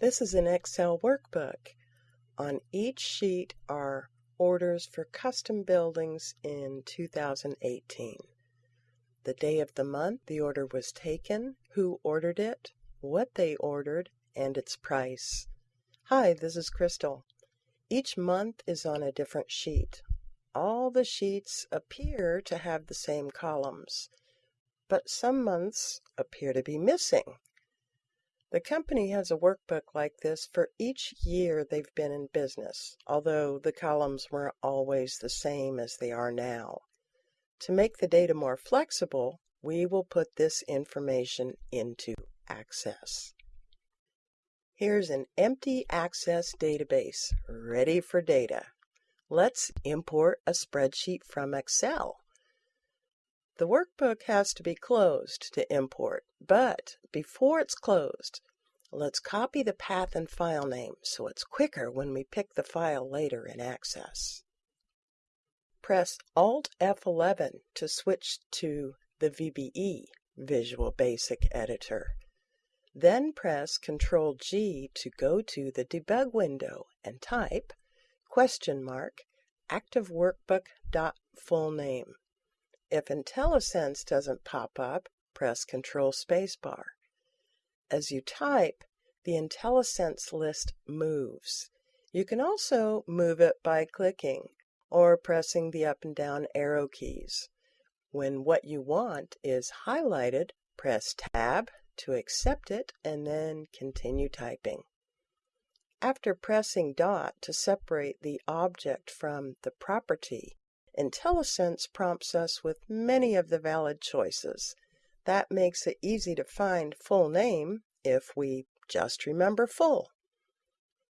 This is an Excel workbook. On each sheet are orders for custom buildings in 2018. The day of the month the order was taken, who ordered it, what they ordered, and its price. Hi, this is Crystal. Each month is on a different sheet. All the sheets appear to have the same columns, but some months appear to be missing. The company has a workbook like this for each year they've been in business, although the columns weren't always the same as they are now. To make the data more flexible, we will put this information into Access. Here's an empty Access database, ready for data. Let's import a spreadsheet from Excel. The workbook has to be closed to import, but before it's closed, let's copy the path and file name so it's quicker when we pick the file later in Access. Press Alt F11 to switch to the VBE, Visual Basic Editor. Then press Ctrl G to go to the debug window and type question mark active dot full name. If IntelliSense doesn't pop up, press Control Spacebar. As you type, the IntelliSense list moves. You can also move it by clicking or pressing the up and down arrow keys. When what you want is highlighted, press Tab to accept it and then continue typing. After pressing dot to separate the object from the property, IntelliSense prompts us with many of the valid choices. That makes it easy to find full name if we just remember full.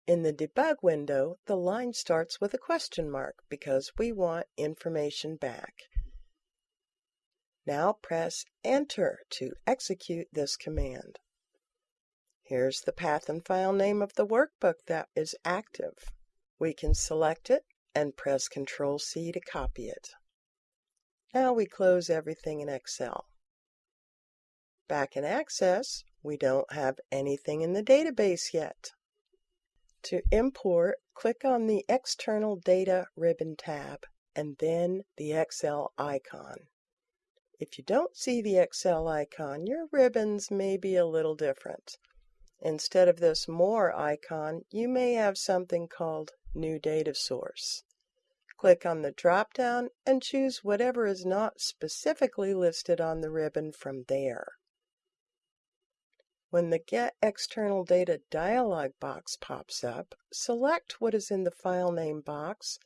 In the debug window, the line starts with a question mark because we want information back. Now press Enter to execute this command. Here's the path and file name of the workbook that is active. We can select it and press Ctrl C to copy it. Now we close everything in Excel. Back in Access, we don't have anything in the database yet. To import, click on the External Data ribbon tab and then the Excel icon. If you don't see the Excel icon, your ribbons may be a little different. Instead of this More icon, you may have something called New Data Source. Click on the drop-down and choose whatever is not specifically listed on the ribbon from there. When the Get External Data dialog box pops up, select what is in the file name box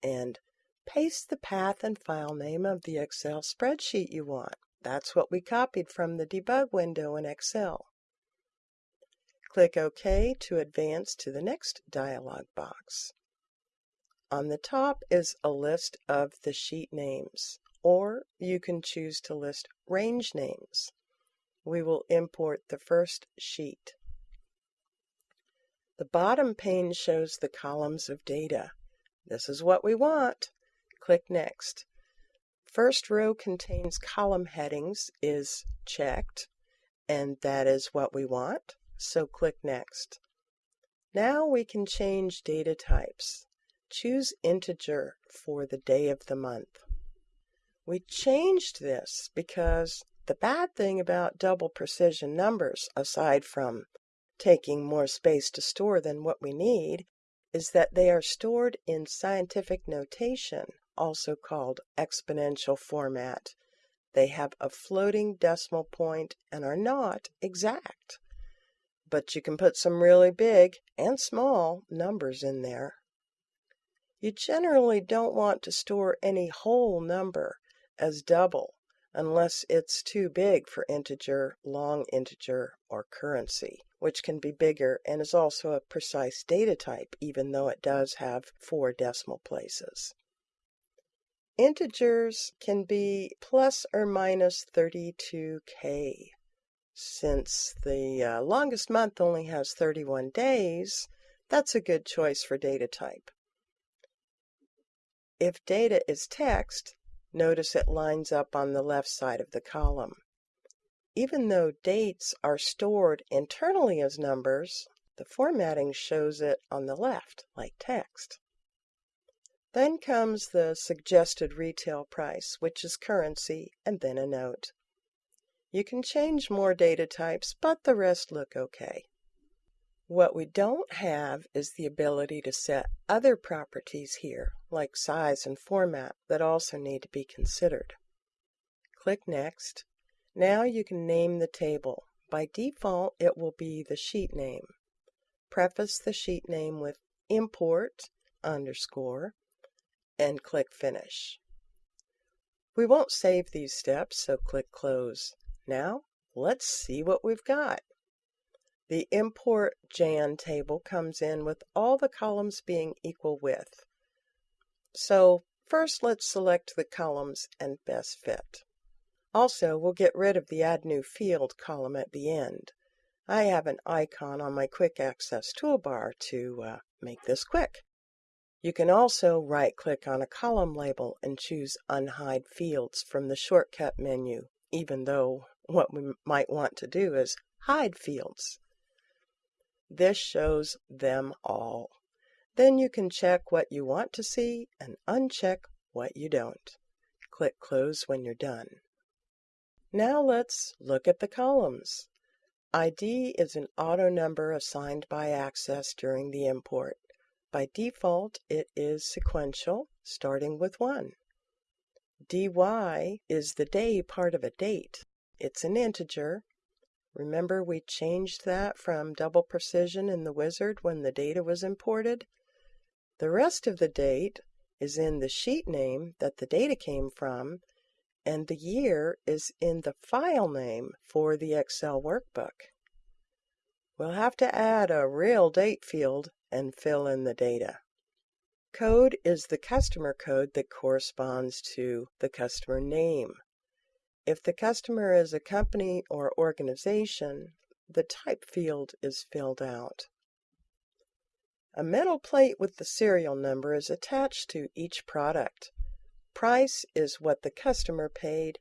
and paste the path and file name of the Excel spreadsheet you want. That's what we copied from the debug window in Excel. Click OK to advance to the next dialog box. On the top is a list of the sheet names, or you can choose to list range names. We will import the first sheet. The bottom pane shows the columns of data. This is what we want. Click Next. First row contains column headings is checked, and that is what we want, so click Next. Now we can change data types. Choose integer for the day of the month. We changed this because the bad thing about double precision numbers, aside from taking more space to store than what we need, is that they are stored in scientific notation, also called exponential format. They have a floating decimal point and are not exact. But you can put some really big and small numbers in there. You generally don't want to store any whole number as double unless it's too big for integer, long integer, or currency, which can be bigger and is also a precise data type even though it does have four decimal places. Integers can be plus or minus 32k. Since the uh, longest month only has 31 days, that's a good choice for data type. If data is text, notice it lines up on the left side of the column. Even though dates are stored internally as numbers, The formatting shows it on the left, like text. Then comes the suggested retail price, which is currency, and then a note. You can change more data types, but the rest look okay. What we don't have is the ability to set other properties here, like size and format, that also need to be considered. Click Next. Now you can name the table. By default, it will be the sheet name. Preface the sheet name with import underscore and click Finish. We won't save these steps, so click Close. Now, let's see what we've got. The import Jan table comes in with all the columns being equal width. So first let's select the columns and best fit. Also, we'll get rid of the Add New Field column at the end. I have an icon on my Quick Access toolbar to uh, make this quick. You can also right-click on a column label and choose Unhide Fields from the shortcut menu, even though what we might want to do is hide fields. This shows them all. Then you can check what you want to see and uncheck what you don't. Click Close when you're done. Now let's look at the columns. ID is an auto number assigned by Access during the import. By default, it is sequential, starting with 1. DY is the day part of a date. It's an integer Remember we changed that from double precision in the wizard when the data was imported? The rest of the date is in the sheet name that the data came from, and the year is in the file name for the Excel workbook. We'll have to add a real date field and fill in the data. Code is the customer code that corresponds to the customer name. If the customer is a company or organization, the type field is filled out. A metal plate with the serial number is attached to each product. Price is what the customer paid.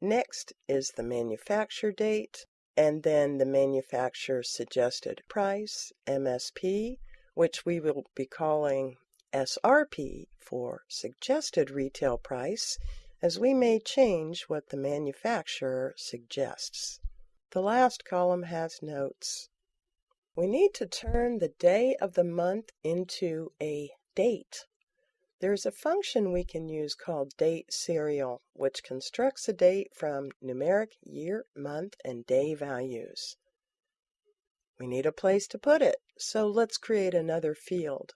Next is the manufacture date, and then the manufacturer suggested price, MSP, which we will be calling SRP for suggested retail price, as we may change what the manufacturer suggests. The last column has notes. We need to turn the day of the month into a date. There's a function we can use called date serial, which constructs a date from numeric year, month, and day values. We need a place to put it, so let's create another field.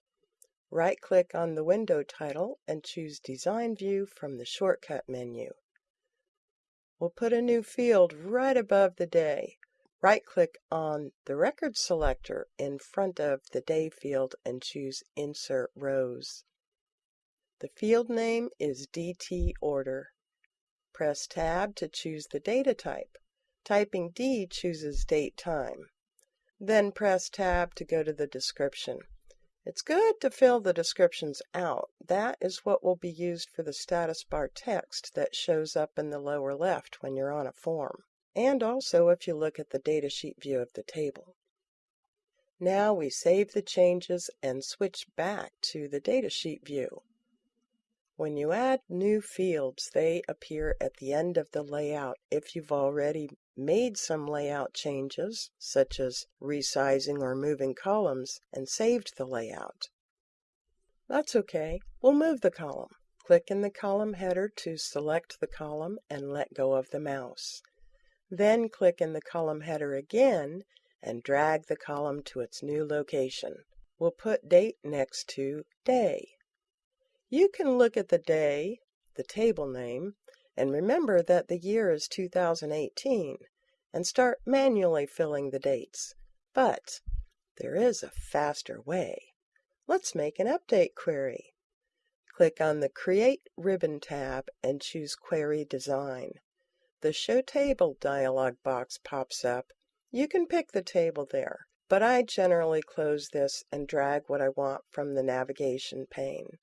Right-click on the window title and choose Design View from the Shortcut menu. We'll put a new field right above the day. Right-click on the record selector in front of the day field and choose Insert Rows. The field name is DT Order. Press Tab to choose the data type. Typing D chooses date time. Then press Tab to go to the description. It's good to fill the descriptions out. That is what will be used for the status bar text that shows up in the lower left when you're on a form, and also if you look at the datasheet view of the table. Now we save the changes and switch back to the datasheet view. When you add new fields, they appear at the end of the layout if you've already made some layout changes, such as resizing or moving columns, and saved the layout. That's okay. We'll move the column. Click in the column header to select the column and let go of the mouse. Then click in the column header again and drag the column to its new location. We'll put date next to day. You can look at the day, the table name, and remember that the year is 2018 and start manually filling the dates. But there is a faster way. Let's make an update query. Click on the Create Ribbon tab and choose Query Design. The Show Table dialog box pops up. You can pick the table there, but I generally close this and drag what I want from the navigation pane.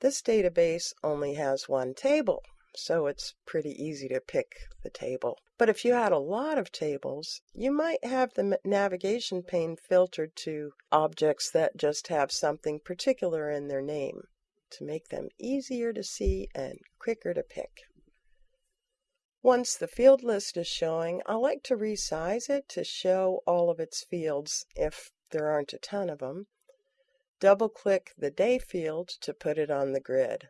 This database only has one table, so it's pretty easy to pick the table. But if you had a lot of tables, you might have the navigation pane filtered to objects that just have something particular in their name to make them easier to see and quicker to pick. Once the field list is showing, I like to resize it to show all of its fields if there aren't a ton of them. Double click the day field to put it on the grid.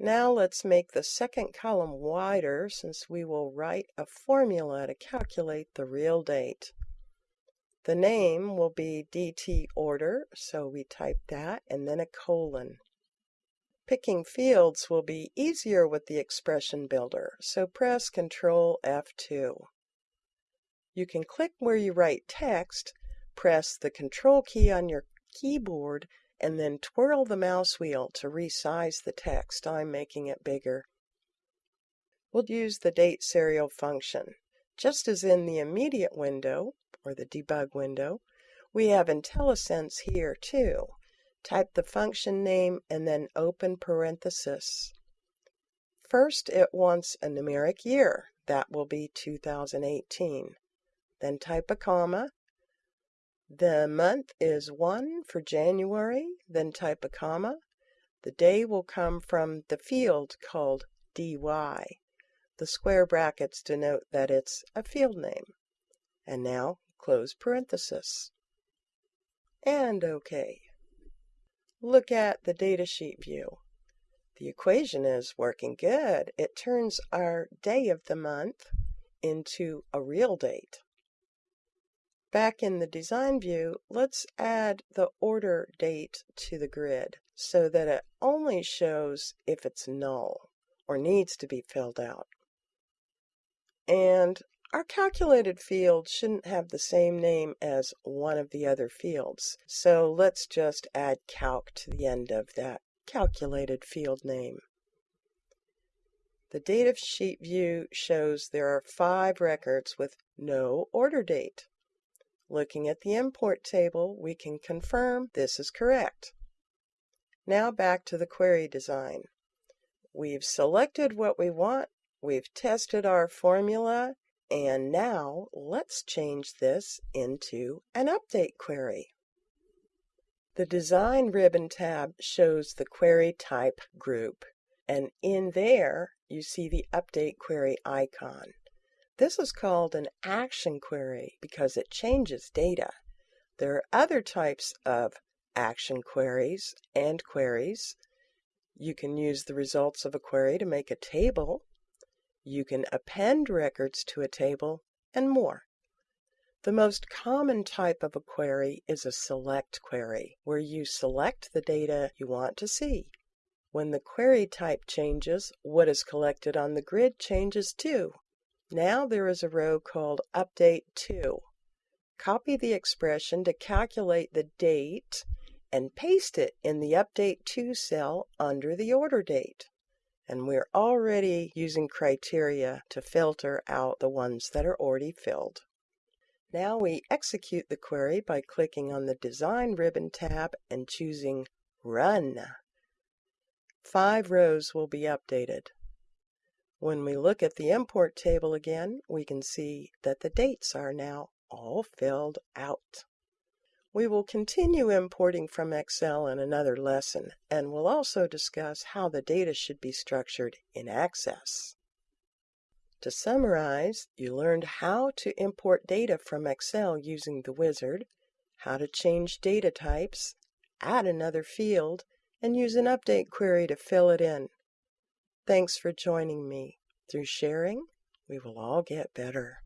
Now let's make the second column wider since we will write a formula to calculate the real date. The name will be DT order, so we type that and then a colon. Picking fields will be easier with the expression builder, so press Ctrl F2. You can click where you write text, press the Control key on your keyboard and then twirl the mouse wheel to resize the text. I'm making it bigger. We'll use the date serial function. Just as in the immediate window, or the debug window, we have IntelliSense here too. Type the function name and then open parenthesis. First, it wants a numeric year. That will be 2018. Then type a comma the month is 1 for January, then type a comma. The day will come from the field called DY. The square brackets denote that it's a field name. And now close parenthesis. And OK. Look at the datasheet view. The equation is working good. It turns our day of the month into a real date. Back in the design view, let's add the order date to the grid so that it only shows if it's null or needs to be filled out. And our calculated field shouldn't have the same name as one of the other fields, so let's just add calc to the end of that calculated field name. The data sheet view shows there are five records with no order date. Looking at the import table, we can confirm this is correct. Now back to the query design. We've selected what we want, we've tested our formula, and now let's change this into an update query. The Design ribbon tab shows the query type group, and in there you see the Update Query icon. This is called an action query because it changes data. There are other types of action queries and queries. You can use the results of a query to make a table. You can append records to a table and more. The most common type of a query is a select query, where you select the data you want to see. When the query type changes, what is collected on the grid changes too. Now there is a row called Update To. Copy the expression to calculate the date and paste it in the Update To cell under the order date. And we're already using criteria to filter out the ones that are already filled. Now we execute the query by clicking on the Design ribbon tab and choosing Run. Five rows will be updated. When we look at the import table again, we can see that the dates are now all filled out. We will continue importing from Excel in another lesson, and we'll also discuss how the data should be structured in Access. To summarize, you learned how to import data from Excel using the wizard, how to change data types, add another field, and use an update query to fill it in. Thanks for joining me. Through sharing, we will all get better.